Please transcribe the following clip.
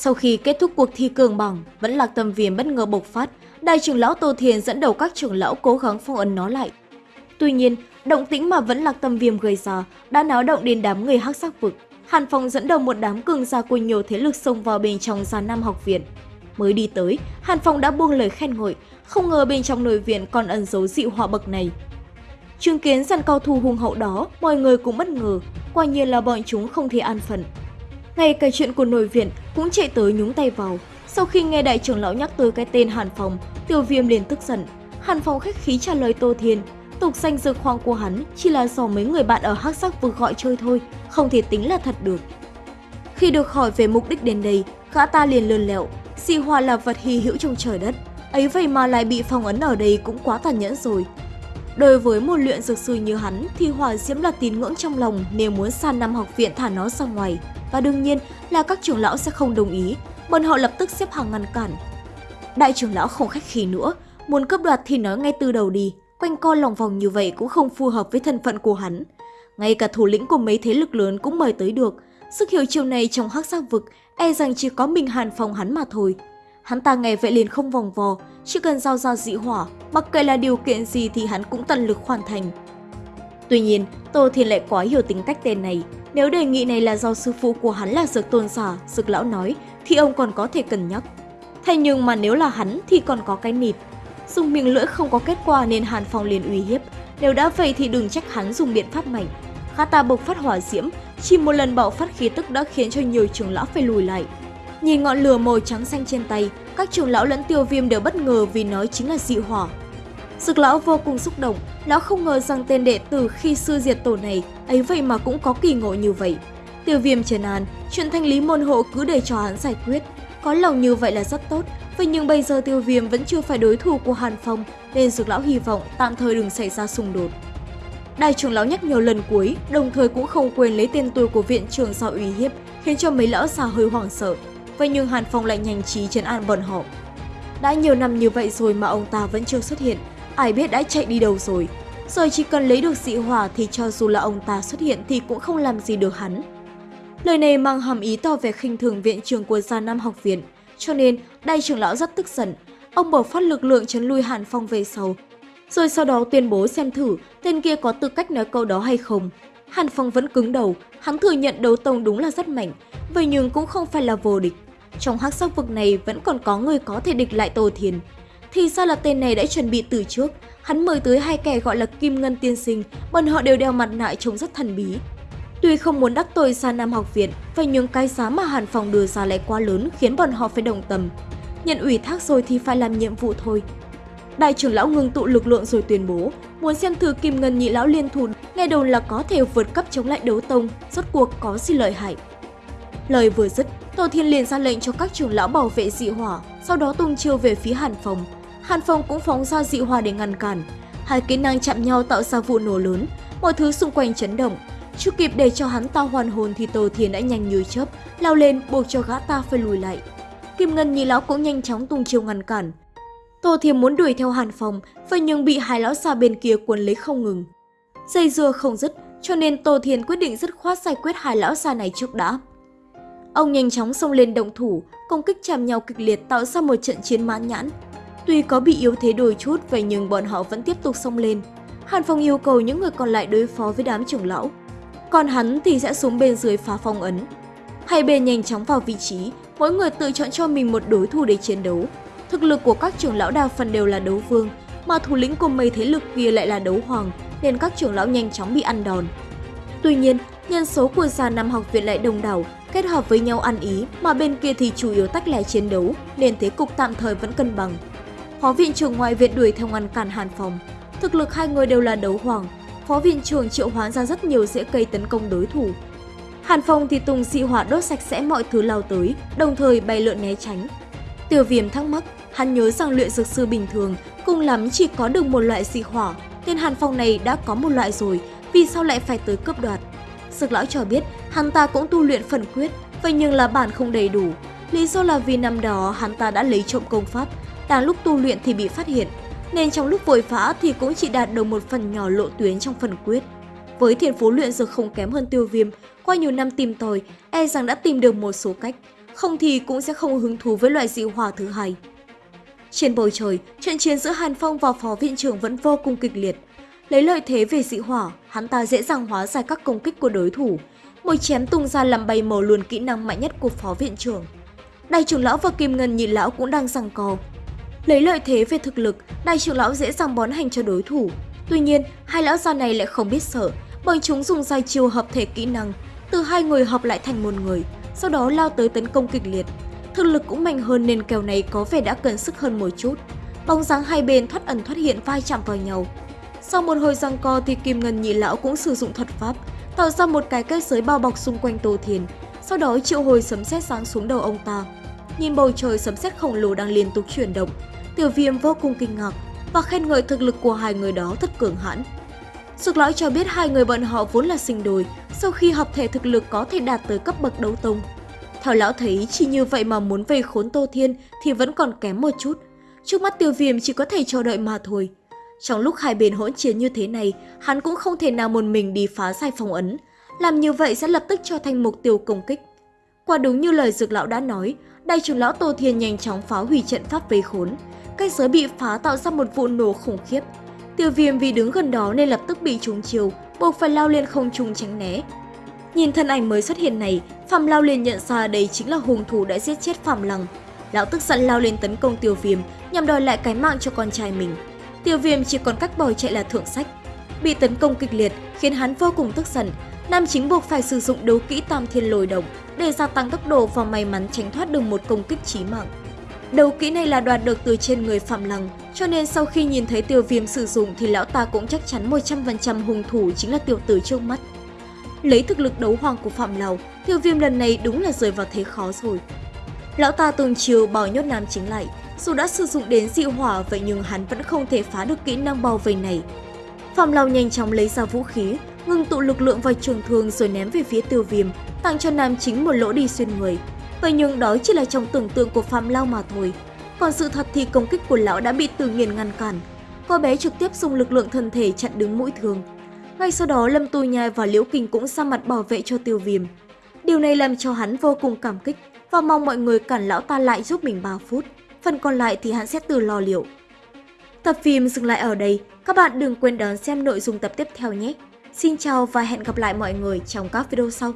Sau khi kết thúc cuộc thi cường bằng, vẫn lạc tâm viêm bất ngờ bộc phát, đại trưởng lão Tô Thiền dẫn đầu các trưởng lão cố gắng phong ấn nó lại. Tuy nhiên, động tĩnh mà vẫn lạc tâm viêm gây ra đã náo động đến đám người hắc sắc vực. Hàn Phong dẫn đầu một đám cường gia của nhiều thế lực xông vào bên trong gia Nam học viện. Mới đi tới, Hàn Phong đã buông lời khen ngợi, không ngờ bên trong nội viện còn ẩn giấu dị họa bậc này. Chứng kiến dàn cao thủ hùng hậu đó, mọi người cũng bất ngờ, quả nhiên là bọn chúng không thể an phận. Ngay cả chuyện của nội viện cũng chạy tới nhúng tay vào. Sau khi nghe đại trưởng lão nhắc tới cái tên Hàn Phong, tiêu viêm liền tức giận. Hàn Phong khách khí trả lời Tô Thiên, tục danh dược khoang của hắn chỉ là do mấy người bạn ở hắc sắc vực gọi chơi thôi, không thể tính là thật được. Khi được hỏi về mục đích đến đây, gã ta liền lươn lẹo, xì hoa là vật hy hữu trong trời đất, ấy vậy mà lại bị phong ấn ở đây cũng quá tàn nhẫn rồi. Đối với một luyện dược sư như hắn thì hỏa diễm là tín ngưỡng trong lòng nếu muốn san năm học viện thả nó ra ngoài. Và đương nhiên là các trưởng lão sẽ không đồng ý, bọn họ lập tức xếp hàng ngăn cản. Đại trưởng lão không khách khí nữa, muốn cướp đoạt thì nói ngay từ đầu đi, quanh co lòng vòng như vậy cũng không phù hợp với thân phận của hắn. Ngay cả thủ lĩnh của mấy thế lực lớn cũng mời tới được, sức hiểu chiều này trong hắc giác vực e rằng chỉ có mình Hàn Phong hắn mà thôi. Hắn ta nghe vậy liền không vòng vò, chỉ cần giao ra dị hỏa, mặc kệ là điều kiện gì thì hắn cũng tận lực hoàn thành. Tuy nhiên, Tô Thiên lại quá hiểu tính cách tên này. Nếu đề nghị này là do sư phụ của hắn là dược tôn giả, dược lão nói, thì ông còn có thể cân nhắc. Thế nhưng mà nếu là hắn thì còn có cái nịt. Dùng miệng lưỡi không có kết quả nên Hàn Phong liền uy hiếp. Nếu đã vậy thì đừng trách hắn dùng biện pháp mạnh. Khá ta bộc phát hỏa diễm, chỉ một lần bạo phát khí tức đã khiến cho nhiều trường lão phải lùi lại. Nhìn ngọn lửa màu trắng xanh trên tay, các trưởng lão lẫn tiêu viêm đều bất ngờ vì nó chính là dị hỏa. Dực lão vô cùng xúc động, lão không ngờ rằng tên đệ tử khi sư diệt tổ này ấy vậy mà cũng có kỳ ngộ như vậy. Tiêu viêm trần an, chuyện thanh lý môn hộ cứ để cho hắn giải quyết. Có lòng như vậy là rất tốt, vậy nhưng bây giờ tiêu viêm vẫn chưa phải đối thủ của Hàn Phong nên dược lão hy vọng tạm thời đừng xảy ra xung đột. Đại trưởng lão nhắc nhiều lần cuối, đồng thời cũng không quên lấy tên tuổi của viện trưởng sau uy hiếp, khiến cho mấy lão già hơi hoảng sợ. Vậy nhưng Hàn Phong lại nhanh trí trấn an bọn họ. Đã nhiều năm như vậy rồi mà ông ta vẫn chưa xuất hiện, ai biết đã chạy đi đâu rồi. Rồi chỉ cần lấy được dị hỏa thì cho dù là ông ta xuất hiện thì cũng không làm gì được hắn. Lời này mang hàm ý tỏ vẻ khinh thường viện trường của Gia Nam học viện, cho nên đại trưởng lão rất tức giận. Ông bộc phát lực lượng chấn lui Hàn Phong về sau, rồi sau đó tuyên bố xem thử tên kia có tư cách nói câu đó hay không. Hàn Phong vẫn cứng đầu, hắn thừa nhận đấu tông đúng là rất mạnh, vậy nhưng cũng không phải là vô địch. Trong hắc sắc vực này vẫn còn có người có thể địch lại Tô Thiền. Thì ra là tên này đã chuẩn bị từ trước, hắn mời tới hai kẻ gọi là Kim Ngân Tiên Sinh, bọn họ đều đeo mặt nạ trông rất thần bí. Tuy không muốn đắc tội xa Nam học viện, vậy nhưng cái giá mà Hàn phòng đưa ra lại quá lớn khiến bọn họ phải đồng tâm. Nhận ủy thác rồi thì phải làm nhiệm vụ thôi. Đại trưởng lão ngừng tụ lực lượng rồi tuyên bố, muốn xem thử Kim Ngân nhị lão liên thủ, nghe đồn là có thể vượt cấp chống lại đấu tông, rốt cuộc có gì lợi hại. Lời vừa dứt, Tô Thiên liền ra lệnh cho các trưởng lão bảo vệ dị hỏa, sau đó tung chiêu về phía Hàn phòng Hàn Phong cũng phóng ra dị hỏa để ngăn cản. Hai kỹ năng chạm nhau tạo ra vụ nổ lớn, mọi thứ xung quanh chấn động. Chưa kịp để cho hắn ta hoàn hồn thì Tô Thiên đã nhanh như chớp, lao lên buộc cho gã ta phải lùi lại. Kim Ngân nhị lão cũng nhanh chóng tung chiêu ngăn cản. Tô Thiên muốn đuổi theo Hàn Phong, vậy nhưng bị hai lão xa bên kia cuốn lấy không ngừng. Dây dưa không dứt, cho nên Tô Thiên quyết định dứt khoát giải quyết hai lão xa này trước đã. Ông nhanh chóng xông lên động thủ, công kích chạm nhau kịch liệt tạo ra một trận chiến mãn nhãn. Tuy có bị yếu thế đôi chút vậy nhưng bọn họ vẫn tiếp tục xông lên. Hàn Phong yêu cầu những người còn lại đối phó với đám trưởng lão. Còn hắn thì sẽ xuống bên dưới phá phong ấn. Hai bên nhanh chóng vào vị trí, mỗi người tự chọn cho mình một đối thủ để chiến đấu. Thực lực của các trưởng lão đa phần đều là đấu vương, mà thủ lĩnh của mấy thế lực kia lại là đấu hoàng, nên các trưởng lão nhanh chóng bị ăn đòn. Tuy nhiên, nhân số của già năm học viện lại đông đảo, kết hợp với nhau ăn ý mà bên kia thì chủ yếu tách lẻ chiến đấu nên thế cục tạm thời vẫn cân bằng. Phó viện trưởng ngoại viện đuổi theo ngăn cản Hàn Phòng. Thực lực hai người đều là đấu hoàng. Phó viện trưởng triệu hoán ra rất nhiều dễ cây tấn công đối thủ. Hàn Phong thì tung dị hỏa đốt sạch sẽ mọi thứ lao tới, đồng thời bay lượn né tránh. Tiêu viêm thắc mắc, hắn nhớ rằng luyện dược sư bình thường cùng lắm chỉ có được một loại dị hỏa, nên Hàn Phong này đã có một loại rồi, vì sao lại phải tới cướp đoạt? Dược lão cho biết hắn ta cũng tu luyện phần quyết, vậy nhưng là bản không đầy đủ. Lý do là vì năm đó hắn ta đã lấy trộm công pháp, đang lúc tu luyện thì bị phát hiện, nên trong lúc vội phá thì cũng chỉ đạt được một phần nhỏ lộ tuyến trong phần quyết. Với thiên phú luyện dược không kém hơn tiêu viêm, qua nhiều năm tìm tòi, e rằng đã tìm được một số cách. không thì cũng sẽ không hứng thú với loại dị hỏa thứ hai. Trên bầu trời, trận chiến giữa Hàn Phong và Phó Viện trưởng vẫn vô cùng kịch liệt. Lấy lợi thế về dị hỏa, hắn ta dễ dàng hóa giải các công kích của đối thủ. Một chém tung ra làm bay mờ luôn kỹ năng mạnh nhất của Phó Viện trưởng. Đại trưởng lão và Kim Ngân nhị lão cũng đang giằng co. Lấy lợi thế về thực lực, đại trưởng lão dễ dàng bón hành cho đối thủ. Tuy nhiên, hai lão già này lại không biết sợ, bởi chúng dùng dài chiều hợp thể kỹ năng, từ hai người hợp lại thành một người, sau đó lao tới tấn công kịch liệt. Thực lực cũng mạnh hơn nên kèo này có vẻ đã cần sức hơn một chút. Bóng dáng hai bên thoát ẩn thoát hiện vai chạm vào nhau. Sau một hồi giằng co thì Kim Ngân nhị lão cũng sử dụng thuật pháp, tạo ra một cái kết giới bao bọc xung quanh Tô Thiền, sau đó triệu hồi sấm sét sáng xuống đầu ông ta. Nhìn bầu trời sấm sét khổng lồ đang liên tục chuyển động, Tiểu Viêm vô cùng kinh ngạc và khen ngợi thực lực của hai người đó thật cường hãn. Sực lõi cho biết hai người bọn họ vốn là sinh đôi, sau khi hợp thể thực lực có thể đạt tới cấp bậc đấu tông. Theo lão thấy chỉ như vậy mà muốn vây khốn Tô Thiên thì vẫn còn kém một chút. Trước mắt tiêu viêm chỉ có thể chờ đợi mà thôi. Trong lúc hai bên hỗn chiến như thế này, hắn cũng không thể nào một mình đi phá giải phong ấn. Làm như vậy sẽ lập tức cho thành mục tiêu công kích. Quả đúng như lời dược lão đã nói, đại trưởng lão Tô Thiên nhanh chóng phá hủy trận pháp vây khốn. Cây giới bị phá tạo ra một vụ nổ khủng khiếp. Tiêu viêm vì đứng gần đó nên lập tức bị trúng chiều, buộc phải lao lên không trung tránh né. Nhìn thân ảnh mới xuất hiện này, Phạm Lao liền nhận ra đây chính là hung thủ đã giết chết Phạm Lăng. Lão tức giận lao lên tấn công Tiêu Viêm nhằm đòi lại cái mạng cho con trai mình. Tiêu Viêm chỉ còn cách bỏ chạy là thượng sách. Bị tấn công kịch liệt khiến hắn vô cùng tức giận. Nam chính buộc phải sử dụng đấu kỹ tam thiên lồi động để gia tăng tốc độ và may mắn tránh thoát được một công kích chí mạng. Đấu kỹ này là đoạt được từ trên người Phạm Lăng, cho nên sau khi nhìn thấy tiêu viêm sử dụng thì lão ta cũng chắc chắn 100% hung thủ chính là tiểu tử trước mắt. Lấy thực lực đấu hoàng của Phạm Lào, tiêu viêm lần này đúng là rơi vào thế khó rồi. Lão ta từng chiều bảo nhốt nam chính lại, dù đã sử dụng đến dị hỏa vậy nhưng hắn vẫn không thể phá được kỹ năng bao vây này. Phạm Lào nhanh chóng lấy ra vũ khí, ngừng tụ lực lượng vào trường thương rồi ném về phía tiêu viêm, tặng cho nam chính một lỗ đi xuyên người. Vậy nhưng đó chỉ là trong tưởng tượng của Phạm Lao mà thôi. Còn sự thật thì công kích của lão đã bị Từ Nghiền ngăn cản. Cô bé trực tiếp dùng lực lượng thân thể chặn đứng mũi thương. Ngay sau đó, Lâm Tu Nhai và Liễu Kinh cũng ra mặt bảo vệ cho tiêu viêm. Điều này làm cho hắn vô cùng cảm kích và mong mọi người cản lão ta lại giúp mình 3 phút. Phần còn lại thì hắn sẽ tự lo liệu. Tập phim dừng lại ở đây. Các bạn đừng quên đón xem nội dung tập tiếp theo nhé. Xin chào và hẹn gặp lại mọi người trong các video sau.